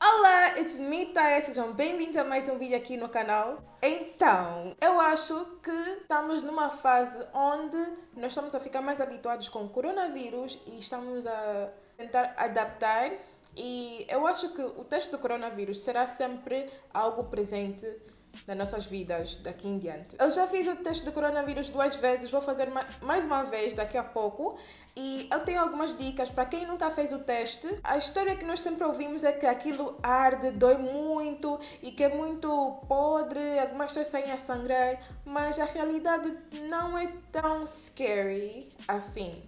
Olá, it's me, Taya. Sejam bem-vindos a mais um vídeo aqui no canal. Então, eu acho que estamos numa fase onde nós estamos a ficar mais habituados com o coronavírus e estamos a tentar adaptar e eu acho que o teste do coronavírus será sempre algo presente nas nossas vidas daqui em diante. Eu já fiz o teste do coronavírus duas vezes, vou fazer mais uma vez daqui a pouco e eu tenho algumas dicas para quem nunca fez o teste. A história que nós sempre ouvimos é que aquilo arde, dói muito e que é muito podre, algumas pessoas saem a sangrar, mas a realidade não é tão scary assim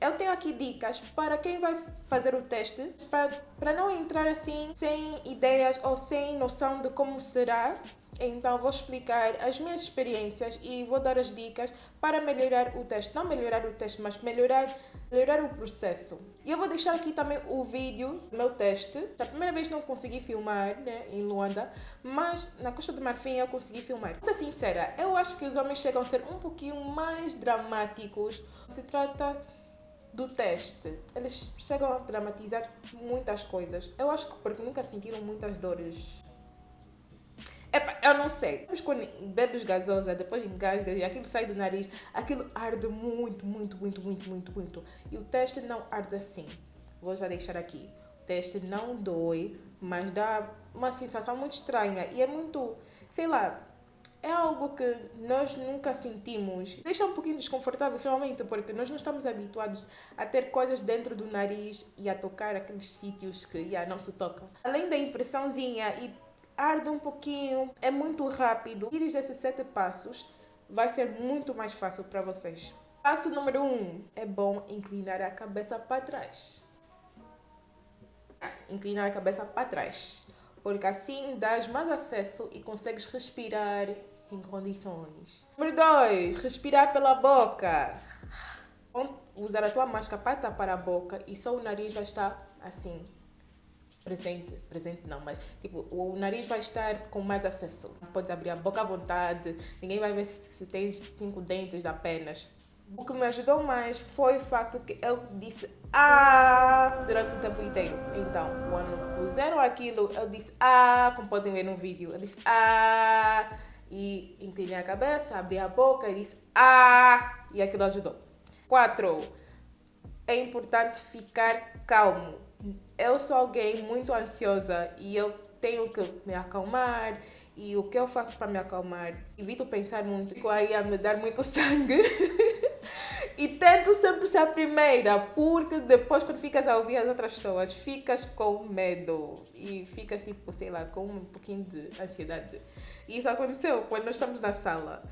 eu tenho aqui dicas para quem vai fazer o teste, para, para não entrar assim sem ideias ou sem noção de como será. Então vou explicar as minhas experiências e vou dar as dicas para melhorar o teste. Não melhorar o teste, mas melhorar, melhorar o processo. E eu vou deixar aqui também o vídeo do meu teste. Da primeira vez não consegui filmar né, em Luanda, mas na Costa do Marfim eu consegui filmar. Vou ser sincera, eu acho que os homens chegam a ser um pouquinho mais dramáticos. Se trata do teste, eles chegam a dramatizar muitas coisas. Eu acho que porque nunca sentiram muitas dores. Epa, eu não sei. Mas quando bebes gasosa, depois engasgas e aquilo sai do nariz, aquilo arde muito, muito, muito, muito, muito, muito. E o teste não arde assim. Vou já deixar aqui. O teste não dói, mas dá uma sensação muito estranha. E é muito, sei lá, é algo que nós nunca sentimos. Deixa um pouquinho desconfortável realmente, porque nós não estamos habituados a ter coisas dentro do nariz e a tocar aqueles sítios que yeah, não se tocam. Além da impressãozinha e arde um pouquinho, é muito rápido. Ir esses sete passos vai ser muito mais fácil para vocês. Passo número um, é bom inclinar a cabeça para trás. Inclinar a cabeça para trás porque assim dás mais acesso e consegues respirar em condições. Número 2. Respirar pela boca. Usar a tua máscara para tapar a boca e só o nariz vai estar assim, presente, presente não, mas tipo, o nariz vai estar com mais acesso. Podes abrir a boca à vontade, ninguém vai ver se tens cinco dentes apenas. O que me ajudou mais foi o facto que eu disse ah durante o tempo inteiro. Então, quando puseram aquilo, eu disse ah, como podem ver no vídeo, eu disse ah e inclinei a cabeça, abri a boca e disse ah e aquilo ajudou. Quatro, é importante ficar calmo. Eu sou alguém muito ansiosa e eu tenho que me acalmar e o que eu faço para me acalmar? Evito pensar muito, que aí a me dar muito sangue. E tento sempre ser a primeira, porque depois quando ficas a ouvir as outras pessoas, ficas com medo e ficas tipo, sei lá, com um pouquinho de ansiedade. E isso aconteceu quando nós estamos na sala.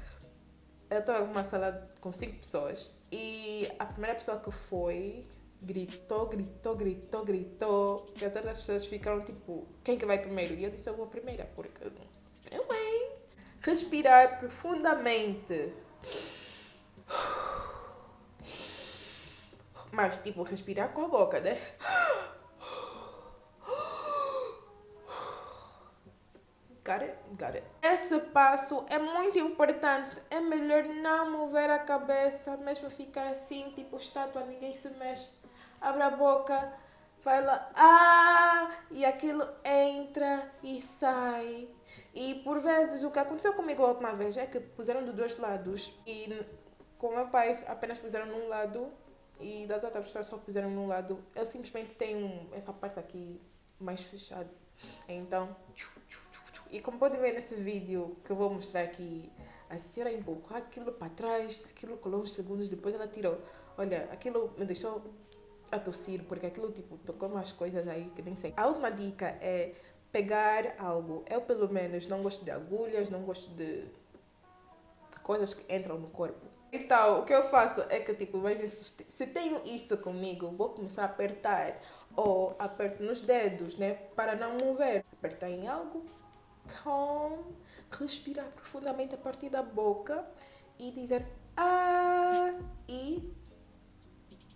Eu estava numa sala com cinco pessoas e a primeira pessoa que foi gritou, gritou, gritou, gritou, que as outras pessoas ficaram tipo, quem que vai primeiro? E eu disse, eu vou primeira, porque eu, hein? Respirar profundamente. Mas, tipo, respirar com a boca, né? Got it? Got it. Esse passo é muito importante. É melhor não mover a cabeça, mesmo ficar assim, tipo estátua, ninguém se mexe. Abre a boca, vai lá, ah! E aquilo entra e sai. E por vezes, o que aconteceu comigo a última vez é que puseram dos dois lados. E com meu pai apenas puseram num lado e das outras pessoas só puseram num lado. Eu simplesmente tenho essa parte aqui mais fechada. Então, e como podem ver nesse vídeo que eu vou mostrar aqui, a senhora empurrou aquilo para trás, aquilo colou uns segundos, depois ela tirou. Olha, aquilo me deixou a tossir, porque aquilo tipo tocou umas coisas aí que nem sei. A última dica é pegar algo. Eu pelo menos não gosto de agulhas, não gosto de coisas que entram no corpo. Então, o que eu faço é que, tipo, mas se tenho isso comigo, vou começar a apertar. Ou aperto nos dedos, né? Para não mover. Apertar em algo, calm, respirar profundamente a partir da boca e dizer ah e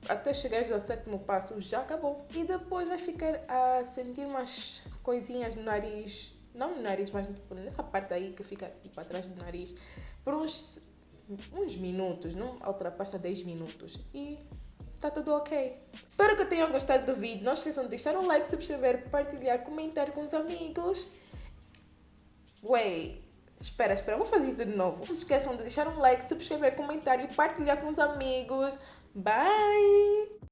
até chegar ao sétimo passo já acabou. E depois vai ficar a sentir umas coisinhas no nariz, não no nariz, mas tipo, nessa parte aí que fica tipo atrás do nariz, por uns uns minutos, não ultrapassa 10 minutos e tá tudo ok. Espero que tenham gostado do vídeo. Não esqueçam de deixar um like, subscrever, partilhar, comentar com os amigos. Wait. Espera, espera, vou fazer isso de novo. Não se esqueçam de deixar um like, subscrever, comentar e partilhar com os amigos. Bye!